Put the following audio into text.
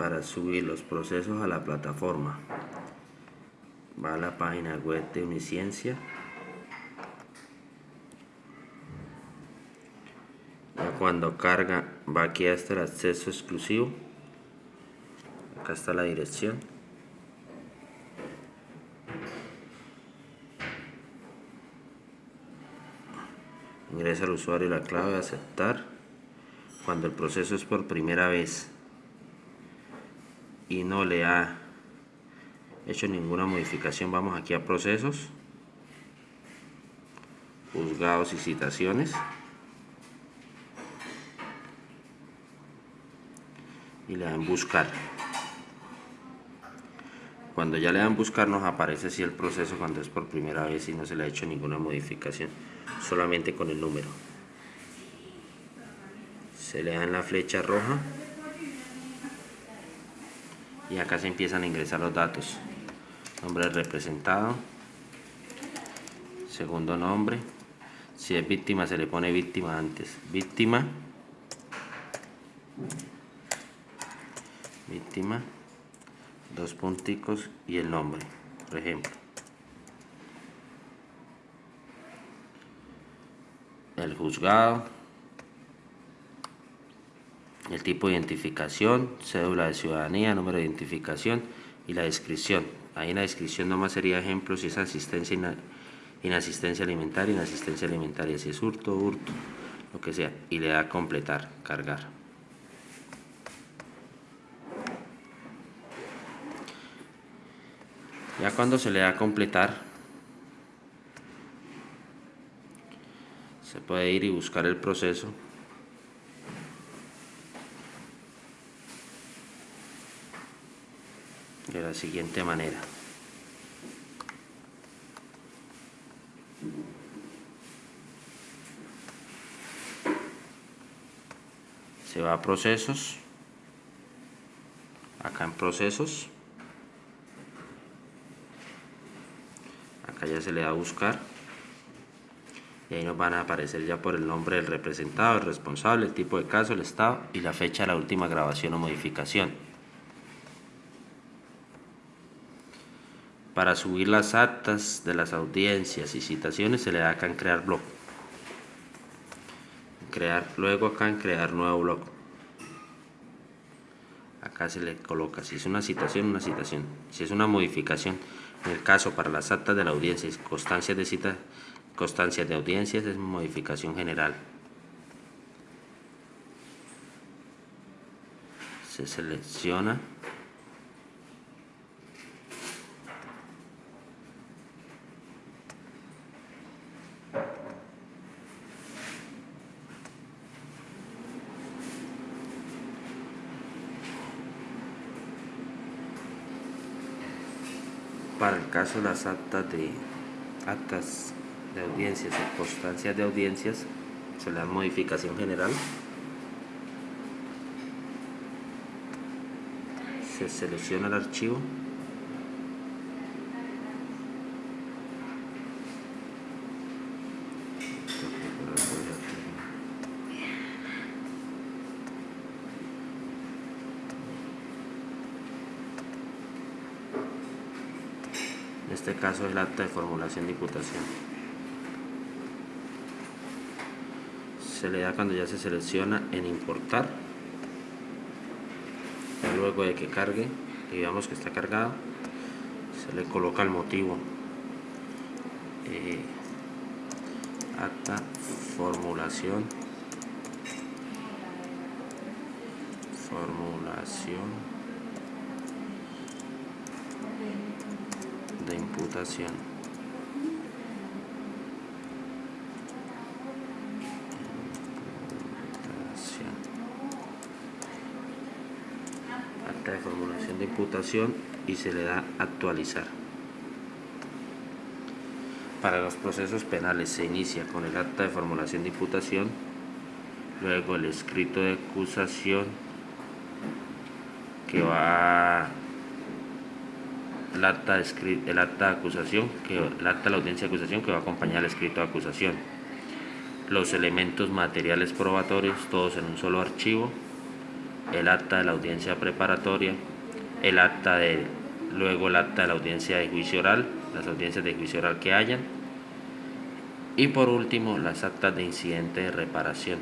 para subir los procesos a la plataforma. Va a la página web de Uniciencia. cuando carga va aquí hasta el acceso exclusivo. Acá está la dirección. Ingresa el usuario la clave, aceptar. Cuando el proceso es por primera vez y no le ha hecho ninguna modificación, vamos aquí a procesos, juzgados y citaciones. Y le dan buscar. Cuando ya le dan buscar nos aparece así el proceso cuando es por primera vez y no se le ha hecho ninguna modificación, solamente con el número. Se le da en la flecha roja y acá se empiezan a ingresar los datos. Nombre representado, segundo nombre, si es víctima se le pone víctima antes, víctima, víctima, dos punticos y el nombre, por ejemplo. El juzgado, el tipo de identificación, cédula de ciudadanía, número de identificación y la descripción. Ahí en la descripción nomás sería ejemplo si es asistencia, inasistencia alimentaria, inasistencia alimentaria, si es hurto, hurto, lo que sea. Y le da completar, cargar. Ya cuando se le da completar, se puede ir y buscar el proceso. De la siguiente manera. Se va a procesos. Acá en procesos. acá ya se le da a buscar y ahí nos van a aparecer ya por el nombre del representado, el responsable, el tipo de caso, el estado y la fecha de la última grabación o modificación. Para subir las actas de las audiencias y citaciones se le da acá en crear blog. Crear, luego acá en crear nuevo blog. Acá se le coloca si es una citación, una citación. Si es una modificación, en el caso para las actas de la audiencia constancias de cita, constancias de audiencias es modificación general. Se selecciona para el caso de las actas de actas de audiencias o constancias de audiencias se le da modificación general se selecciona el archivo este caso es el acta de formulación de imputación. Se le da cuando ya se selecciona en importar. luego de que cargue, digamos que está cargado, se le coloca el motivo. Eh, acta formulación formulación Acta de formulación de imputación y se le da actualizar. Para los procesos penales se inicia con el acta de formulación de imputación, luego el escrito de acusación que va el acta, el acta de acusación, que, el acta de la audiencia de acusación que va a acompañar al escrito de acusación. Los elementos materiales probatorios, todos en un solo archivo. el acta de la audiencia preparatoria, el acta de, luego el acta de la audiencia de juicio oral, las audiencias de juicio oral que hayan, y por último las actas de incidente de reparación.